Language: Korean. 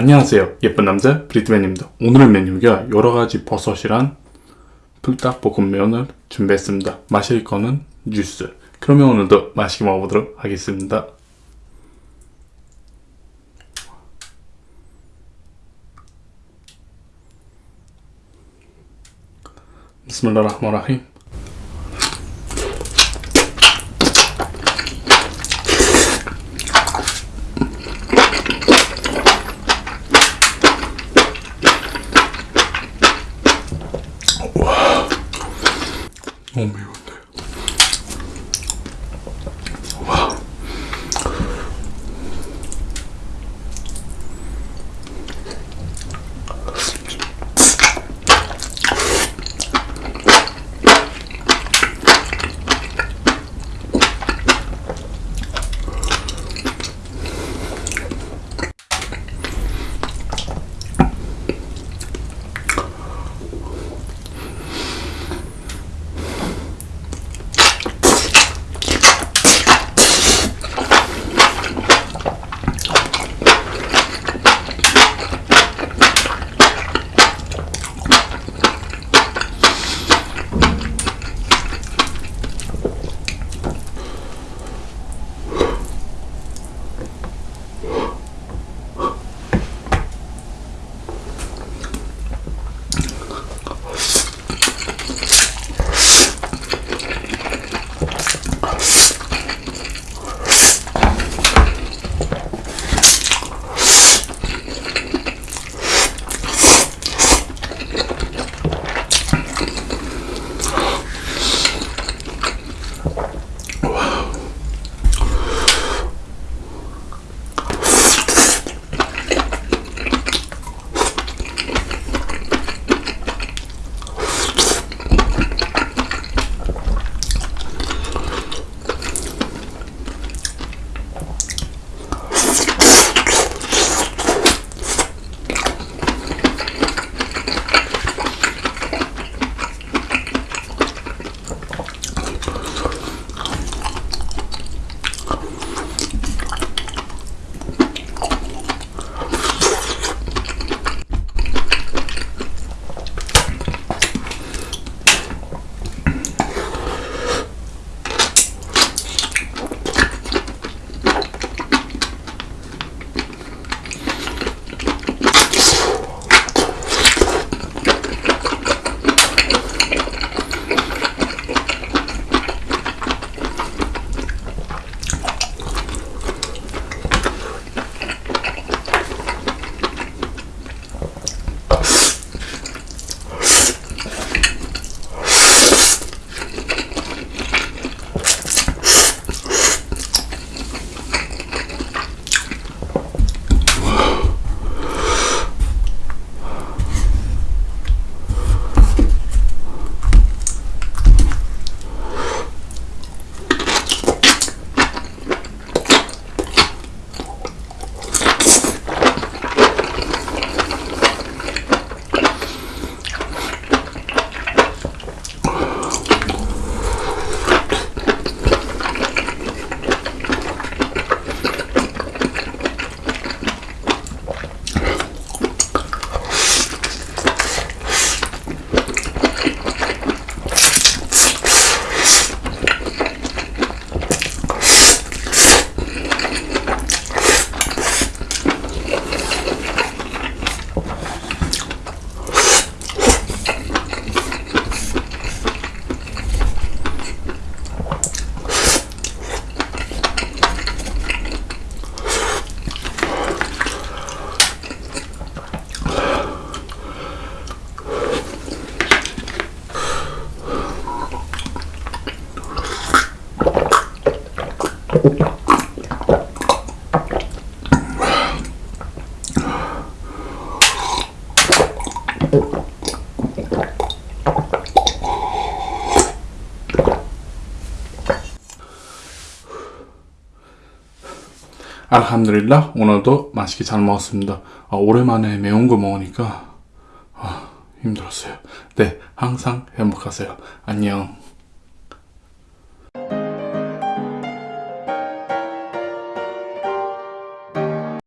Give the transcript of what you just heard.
안녕하세요. 예쁜 남자 브리트맨입니다. 오늘의 메뉴가 여러가지 버섯이랑 불닭볶음면을 준비했습니다. 마실 거는 주스. 그러면 오늘도 맛있게 먹어보도록 하겠습니다. 비스밀라흐마라힘 он бьет. 알함드릴라 오늘도 맛있게 잘 먹었습니다. 아, 오랜만에 매운 거 먹으니까 아, 힘들었어요. 네 항상 행복하세요. 안녕